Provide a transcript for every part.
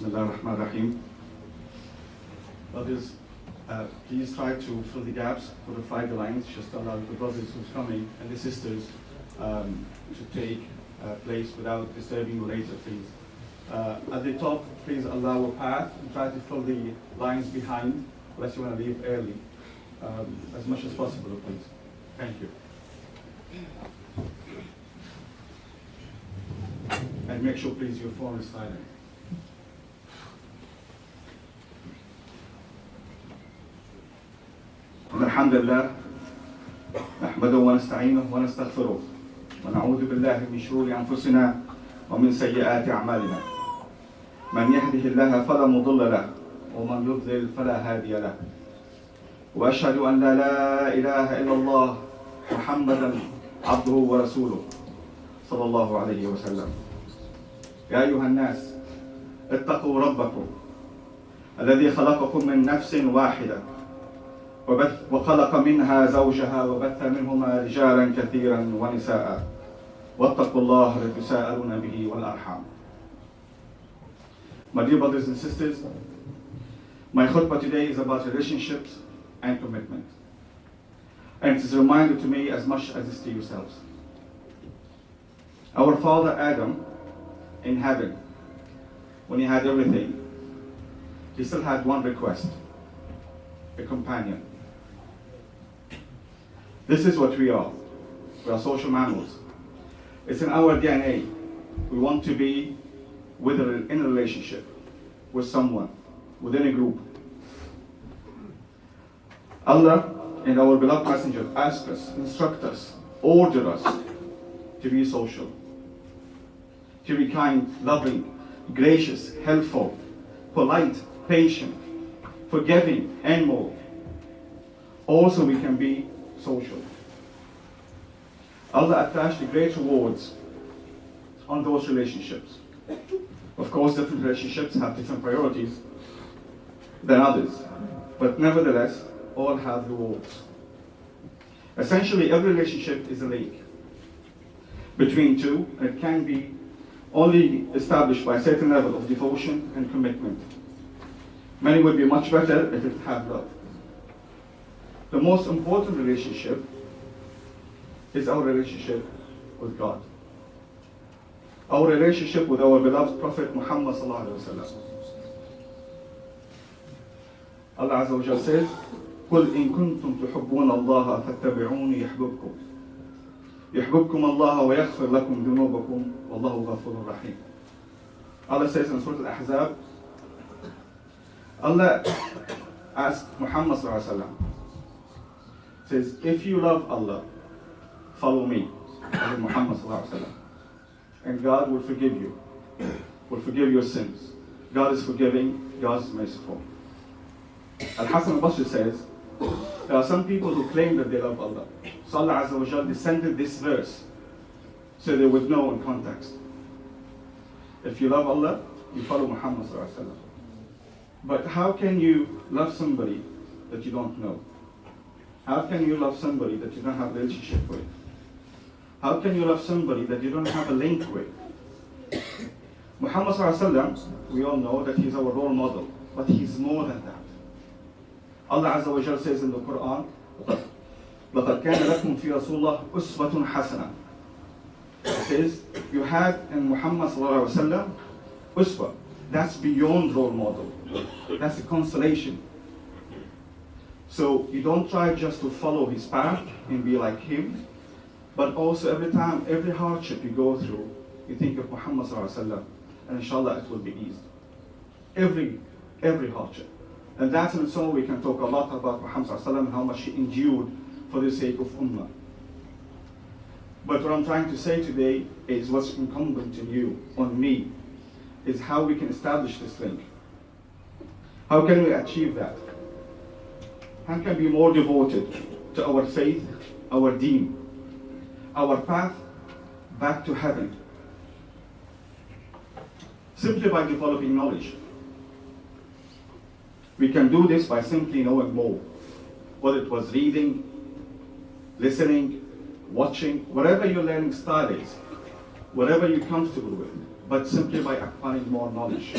Bismillah ar-Rahman ar-Rahim. Brothers, uh, please try to fill the gaps for the five lines, just allow the brothers who's coming and the sisters um, to take uh, place without disturbing you later, please. Uh, at the top, please allow a path and try to fill the lines behind, unless you want to leave early, um, as much as possible, please. Thank you. And make sure, please, your phone is silent. إن الحمد لله نحمده ونستعينه ونستغفره ونعوذ بالله من شرور أنفسنا ومن سيئات أعمالنا. من يهده الله فلا مضل له ومن يضلل فلا هادي له. وأشهد أن لا, لا إله إلا الله محمدا عبده ورسوله صلى الله عليه وسلم. يا أيها الناس اتقوا ربكم الذي خلقكم من نفس واحدة. وبث وخلق منها زوجها وبث منهما رجالا كثيرا ونساء واتقوا الله الذي تساءلون به والأرحام My dear brothers and sisters, my khutbah today is about relationships and commitment. And it is a reminder to me as much as it is to yourselves. Our father Adam in heaven, when he had everything, he still had one request a companion. This is what we are. We are social mammals. It's in our DNA. We want to be with a, in a relationship with someone, within a group. Allah and our beloved messenger ask us, instruct us, order us to be social, to be kind, loving, gracious, helpful, polite, patient, forgiving, and more. Also, we can be social. Allah attached great rewards on those relationships. Of course, different relationships have different priorities than others, but nevertheless, all have rewards. Essentially, every relationship is a link between two, and it can be only established by a certain level of devotion and commitment. Many would be much better if it had love The most important relationship is our relationship with God. Our relationship with our beloved Prophet Muhammad sallallahu alaihi wasallam. Allah Azza wa Jalla says, قل إن كنتم تحبون الله فاتبعوني يحببكم يحببكم الله ويغفر لكم ذنوبكم والله غفور رحيم Allah says in Surah Al-Ahzab Allah asked Muhammad sallallahu alaihi wasallam says if you love Allah follow me Muhammad and God will forgive you will forgive your sins God is forgiving God is merciful Al-Hasan al-Basri says there are some people who claim that they love Allah. So Allah Azza wa Jal descended this verse so they would know in context. If you love Allah, you follow Muhammad. But how can you love somebody that you don't know? How can you love somebody that you don't have a relationship with? How can you love somebody that you don't have a link with? Muhammad Sallallahu Alaihi Wasallam, we all know that he's our role model, but he's more than that. Allah Azza wa Jal says in the Quran, لَقَدْ كَانَ لَكُمْ فِي رَسُولِ اللَّهِ أُسْوَةٌ حَسَنَةٌ It says, you had in Muhammad sallallahu alaihi wasallam uswa. That's beyond role model. That's a consolation. So you don't try just to follow his path and be like him, but also every time, every hardship you go through, you think of Muhammad wasallam, and inshallah it will be eased. Every, every hardship. And that's in itself we can talk a lot about Muhammad and how much he endured for the sake of Ummah. But what I'm trying to say today is what's incumbent on you, on me, is how we can establish this link. How can we achieve that? How can be more devoted to our faith, our deen, our path back to heaven? Simply by developing knowledge. We can do this by simply knowing more. Whether it was reading, listening, watching, whatever your learning style is, whatever you're comfortable with, but simply by acquiring more knowledge.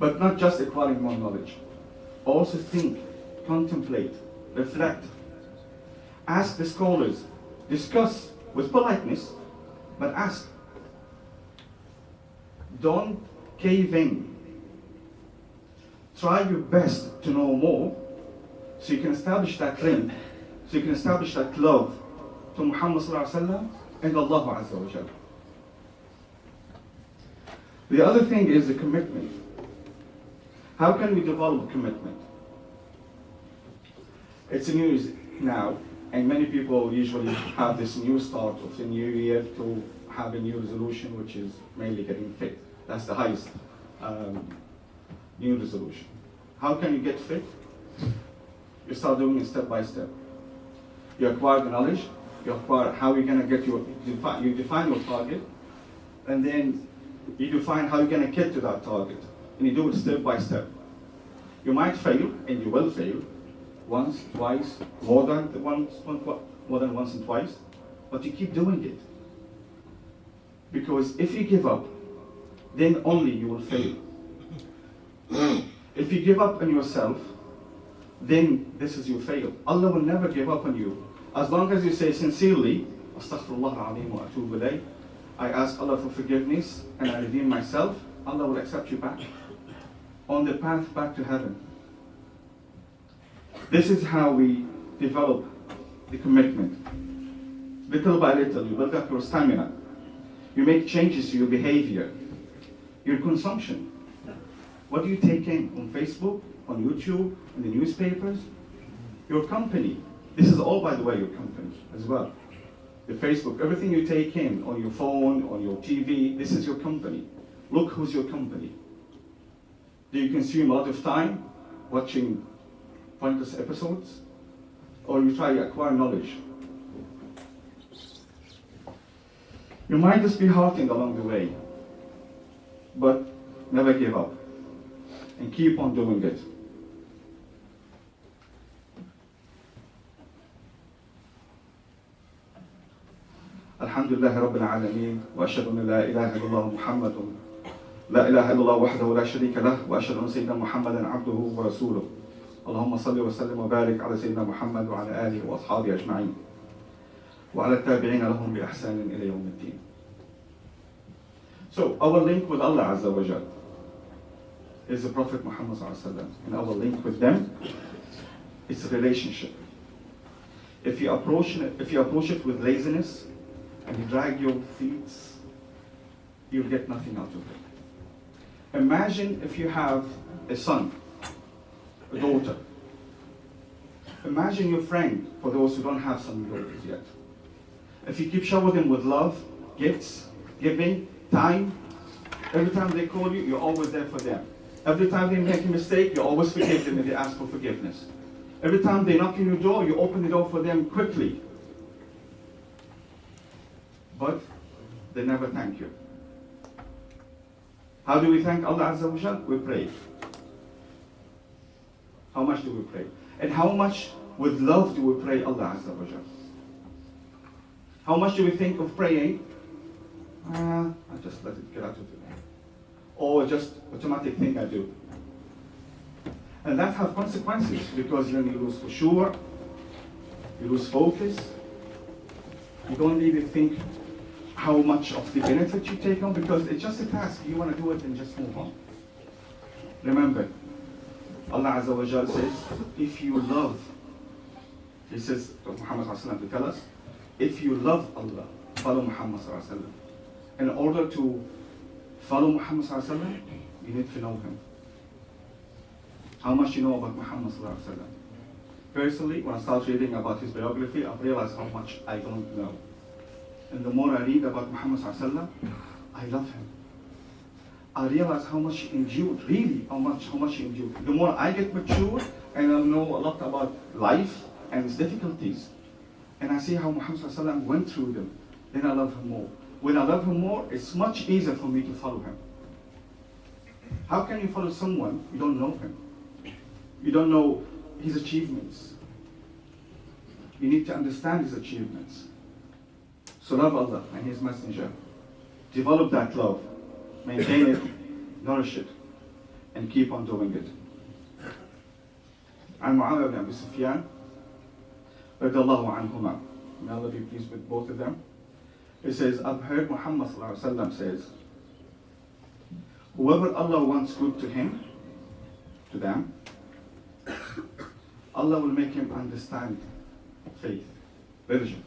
But not just acquiring more knowledge. Also think, contemplate, reflect. Ask the scholars, discuss with politeness, but ask. Don't cave in. Try your best to know more so you can establish that link, so you can establish that love to Muhammad and Allah Azza wa Jalla. The other thing is the commitment. How can we develop commitment? It's a news now, and many people usually have this new start of the new year to have a new resolution, which is mainly getting fit. That's the highest um, new resolution. How can you get fit? You start doing it step by step. You acquire the knowledge, you acquire how you're gonna get your, you define your target, and then you define how you're gonna get to that target. And you do it step by step. You might fail, and you will fail, once, twice, more than once, more than once and twice, but you keep doing it. Because if you give up, then only you will fail. if you give up on yourself, then this is your fail. Allah will never give up on you. As long as you say sincerely, Astaghfirullah wa atubu I ask Allah for forgiveness and I redeem myself, Allah will accept you back on the path back to heaven. This is how we develop the commitment. Little by little, you build up your stamina. You make changes to your behavior, your consumption. What do you take in on Facebook, on YouTube, in the newspapers? Your company. This is all, by the way, your company as well. The Facebook, everything you take in on your phone, on your TV, this is your company. Look who's your company. Do you consume a lot of time watching pointless episodes? Or you try to acquire knowledge? You might just be hurting along the way, but never give up and keep on doing it. الحمد لله رب العالمين واشهد ان لا اله الا الله محمد لا اله الا الله وحده لا شريك له واشهد ان سيدنا محمدا عبده ورسوله اللهم صل وسلم وبارك على سيدنا محمد وعلى اله واصحابه اجمعين وعلى التابعين لهم باحسان إلى يوم الدين So our link with Allah Azza wa Jal is the Prophet Muhammad and our link with them is a relationship. If you approach it, if you approach it with laziness and you drag your feet, you'll get nothing out of it. Imagine if you have a son, a daughter. Imagine your friend, for those who don't have some daughters yet. If you keep showering them with love, gifts, giving, time. Every time they call you, you're always there for them. Every time they make a mistake, you always forgive them if they ask for forgiveness. Every time they knock on your door, you open the door for them quickly. But they never thank you. How do we thank Allah Azza wa Jal? We pray. How much do we pray? And how much with love do we pray Allah Azza wa Jal? How much do we think of praying uh, I just let it get out of the way. Or just automatic thing I do. And that has consequences because then you lose for sure, you lose focus, you don't even think how much of the benefit you take on because it's just a task. You want to do it and just move on. Remember, Allah Azza wa Jal says, if you love, He says, Muhammad to tell us, if you love Allah, follow Muhammad in order to follow Muhammad you need to know him. How much you know about Muhammad Personally, when I started reading about his biography, I realized how much I don't know. And the more I read about Muhammad I love him. I realize how much he endured, really how much, how much he endured. The more I get mature and I know a lot about life and its difficulties, and I see how Muhammad went through them, then I love him more. When I love him more, it's much easier for me to follow him. How can you follow someone you don't know him? You don't know his achievements. You need to understand his achievements So love Allah and His Messenger. Develop that love. Maintain it. Nourish it. And and keep on doing it. عن معاوية بن أبي سفيان رضي الله عنهما May Allah be pleased with both of them. He says, I've heard Muhammad sallallahu alaihi wasallam says, whoever Allah wants good to him, to them, Allah will make him understand faith, religion.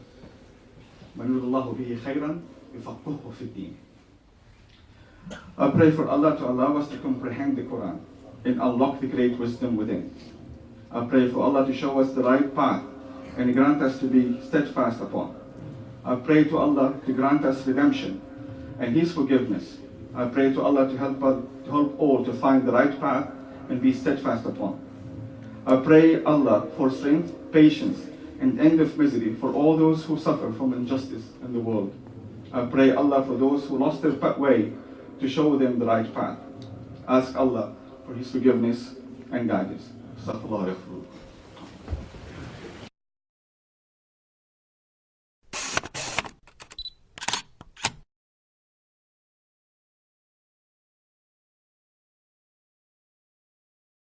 من يريد الله به خيرا يفقهه في الدين. I pray for Allah to allow us to comprehend the Quran and unlock the great wisdom within. I pray for Allah to show us the right path and grant us to be steadfast upon. I pray to Allah to grant us redemption and His forgiveness. I pray to Allah to help, us, to help all to find the right path and be steadfast upon. I pray Allah for strength, patience, and end of misery for all those who suffer from injustice in the world. I pray Allah for those who lost their way to show them the right path. Ask Allah for His forgiveness and guidance.